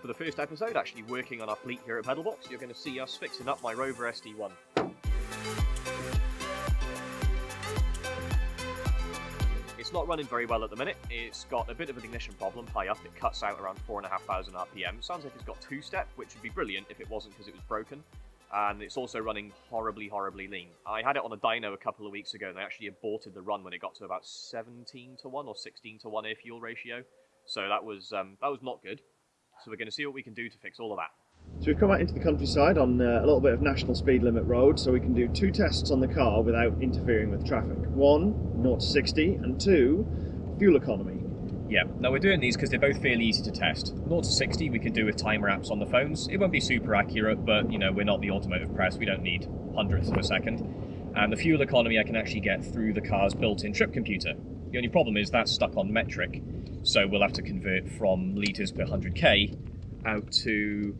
for the first episode, actually working on our fleet here at Pedalbox, you're going to see us fixing up my Rover SD1. It's not running very well at the minute. It's got a bit of an ignition problem high up. It cuts out around 4,500 RPM. Sounds like it's got two-step, which would be brilliant if it wasn't because it was broken. And it's also running horribly, horribly lean. I had it on a dyno a couple of weeks ago, and I actually aborted the run when it got to about 17 to 1 or 16 to 1 air fuel ratio. So that was um, that was not good. So we're going to see what we can do to fix all of that. So we've come out into the countryside on uh, a little bit of national speed limit road so we can do two tests on the car without interfering with traffic. One, 0 to 60, and two, fuel economy. Yeah, now we're doing these because they're both fairly easy to test. 0 to 60 we can do with timer apps on the phones. It won't be super accurate, but you know, we're not the automotive press, we don't need hundredths of a second. And the fuel economy I can actually get through the car's built-in trip computer. The only problem is that's stuck on metric, so we'll have to convert from litres per 100k out to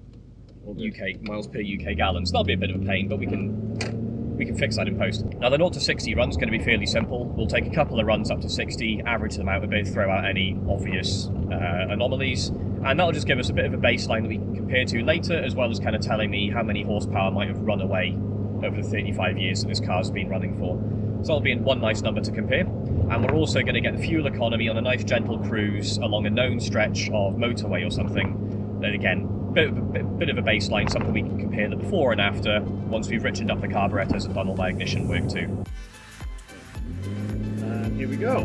UK miles per UK gallons. That'll be a bit of a pain, but we can we can fix that in post. Now the 0 to 60 run's is going to be fairly simple. We'll take a couple of runs up to 60, average them out a bit, throw out any obvious uh, anomalies, and that'll just give us a bit of a baseline that we can compare to later, as well as kind of telling me how many horsepower might have run away over the 35 years that this car's been running for. So that'll be one nice number to compare. And we're also going to get the fuel economy on a nice gentle cruise along a known stretch of motorway or something. Then again, bit, bit, bit of a baseline, something we can compare the before and after once we've richened up the carburetors and done all that ignition work too. And here we go.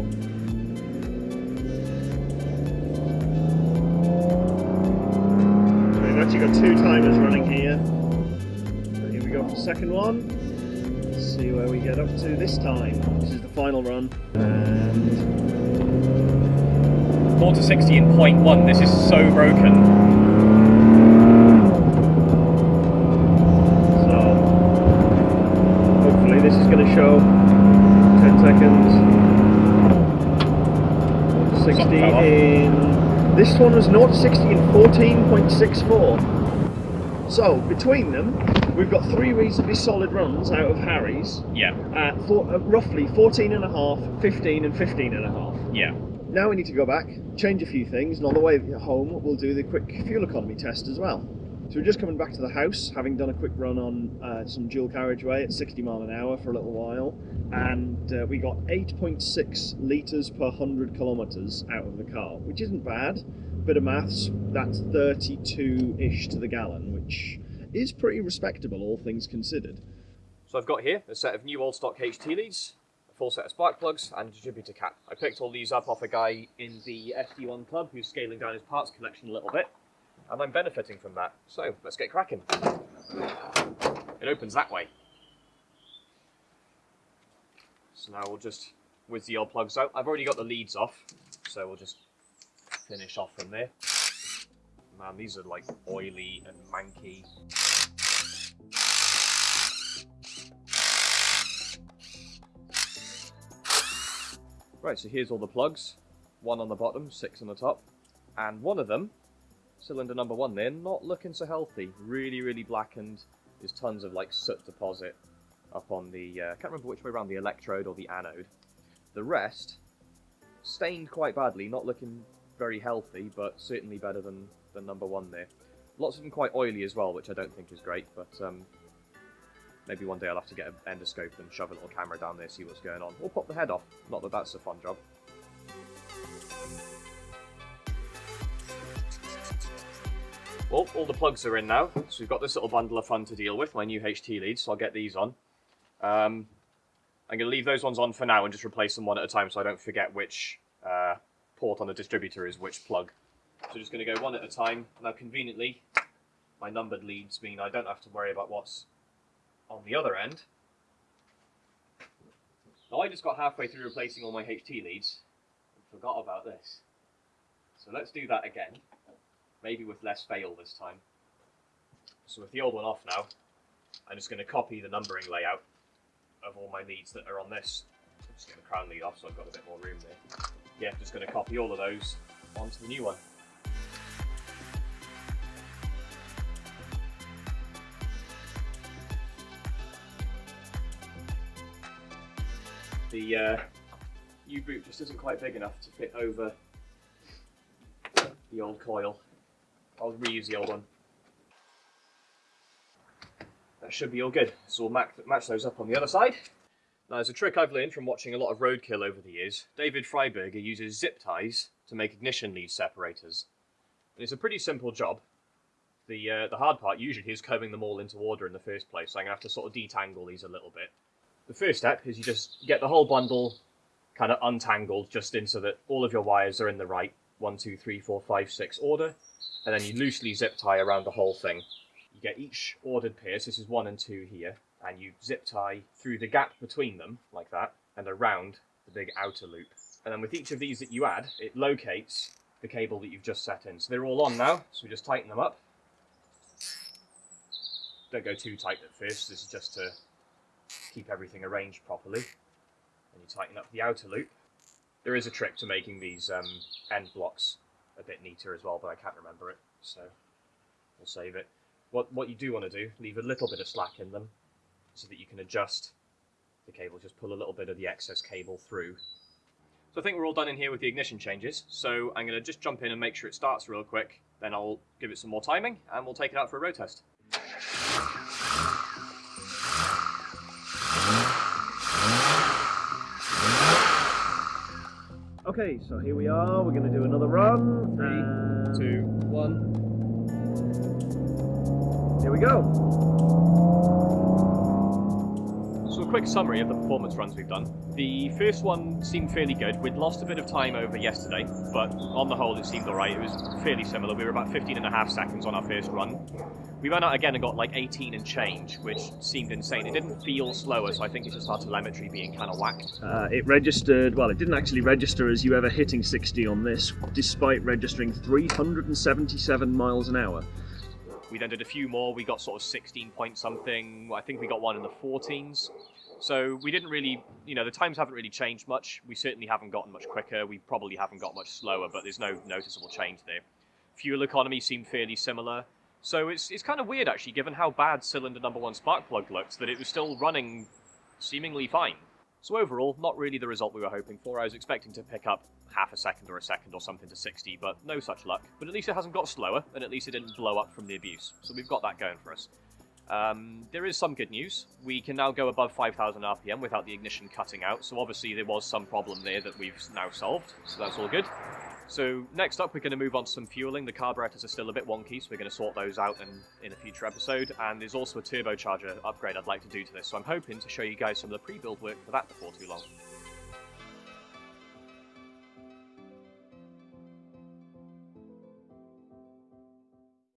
We've actually got two timers running here. So here we go for the second one. Let's see where we get up to this time. This is the final run. And 4 to 60 in point one, this is so broken. So hopefully this is going to show 10 seconds 60 in this one was 0 to 60 in 14.64 so between them we've got three reasonably solid runs out of Harry's yeah. at four, uh, roughly 14 and a half 15 and 15 and a half. Yeah. Now we need to go back change a few things and on the way home we'll do the quick fuel economy test as well. So we're just coming back to the house, having done a quick run on uh, some dual carriageway at 60 mile an hour for a little while, and uh, we got 8.6 litres per 100 kilometres out of the car, which isn't bad. Bit of maths, that's 32-ish to the gallon, which is pretty respectable, all things considered. So I've got here a set of new old stock HT leads, a full set of spark plugs, and a distributor cap. I picked all these up off a guy in the SD1 club who's scaling down his parts collection a little bit and I'm benefiting from that. So let's get cracking. It opens that way. So now we'll just whiz the old plugs out. I've already got the leads off, so we'll just finish off from there. Man, these are like oily and manky. Right, so here's all the plugs. One on the bottom, six on the top. And one of them cylinder number one there, not looking so healthy. Really, really blackened. There's tons of like soot deposit up on the, uh, I can't remember which way around, the electrode or the anode. The rest, stained quite badly, not looking very healthy, but certainly better than, than number one there. Lots of them quite oily as well, which I don't think is great, but um, maybe one day I'll have to get an endoscope and shove a little camera down there, see what's going on. Or pop the head off. Not that that's a fun job. Well, all the plugs are in now, so we've got this little bundle of fun to deal with, my new HT leads, so I'll get these on. Um, I'm going to leave those ones on for now and just replace them one at a time so I don't forget which uh, port on the distributor is which plug. So just going to go one at a time. Now conveniently, my numbered leads mean I don't have to worry about what's on the other end. Now I just got halfway through replacing all my HT leads and forgot about this. So let's do that again maybe with less fail this time. So with the old one off now, I'm just going to copy the numbering layout of all my leads that are on this. I'm just going to crown lead off so I've got a bit more room there. Yeah, just going to copy all of those onto the new one. The uh, U-boot just isn't quite big enough to fit over the old coil I'll reuse the old one. That should be all good. So we'll match, match those up on the other side. Now, there's a trick I've learned from watching a lot of roadkill over the years. David Freiburger uses zip ties to make ignition lead separators. And it's a pretty simple job. The uh, the hard part usually is combing them all into order in the first place, so I'm going to have to sort of detangle these a little bit. The first step is you just get the whole bundle kind of untangled just in so that all of your wires are in the right one, two, three, four, five, six order, and then you loosely zip tie around the whole thing. You get each ordered pair, so this is one and two here, and you zip tie through the gap between them, like that, and around the big outer loop. And then with each of these that you add, it locates the cable that you've just set in. So they're all on now, so we just tighten them up. Don't go too tight at first, this is just to keep everything arranged properly. And you tighten up the outer loop. There is a trick to making these um, end blocks a bit neater as well, but I can't remember it, so we'll save it. What, what you do want to do, leave a little bit of slack in them, so that you can adjust the cable. Just pull a little bit of the excess cable through. So I think we're all done in here with the ignition changes. So I'm going to just jump in and make sure it starts real quick. Then I'll give it some more timing and we'll take it out for a road test. Okay, so here we are. We're going to do another run. Three, two, one. Here we go. Quick summary of the performance runs we've done. The first one seemed fairly good. We'd lost a bit of time over yesterday, but on the whole it seemed alright. It was fairly similar. We were about 15 and a half seconds on our first run. We went out again and got like 18 and change, which seemed insane. It didn't feel slower, so I think it's just our telemetry being kind of whacked. Uh, it registered, well, it didn't actually register as you ever hitting 60 on this, despite registering 377 miles an hour. We then did a few more. We got sort of 16 point something. I think we got one in the 14s. So we didn't really, you know, the times haven't really changed much. We certainly haven't gotten much quicker. We probably haven't got much slower, but there's no noticeable change there. Fuel economy seemed fairly similar. So it's, it's kind of weird actually, given how bad cylinder number one spark plug looked, that it was still running seemingly fine. So overall, not really the result we were hoping for. I was expecting to pick up half a second or a second or something to 60, but no such luck. But at least it hasn't got slower, and at least it didn't blow up from the abuse. So we've got that going for us. Um, there is some good news. We can now go above 5,000 RPM without the ignition cutting out, so obviously there was some problem there that we've now solved, so that's all good. So next up, we're going to move on to some fueling. The carburetors are still a bit wonky, so we're going to sort those out in, in a future episode. And there's also a turbocharger upgrade I'd like to do to this, so I'm hoping to show you guys some of the pre-build work for that before too long.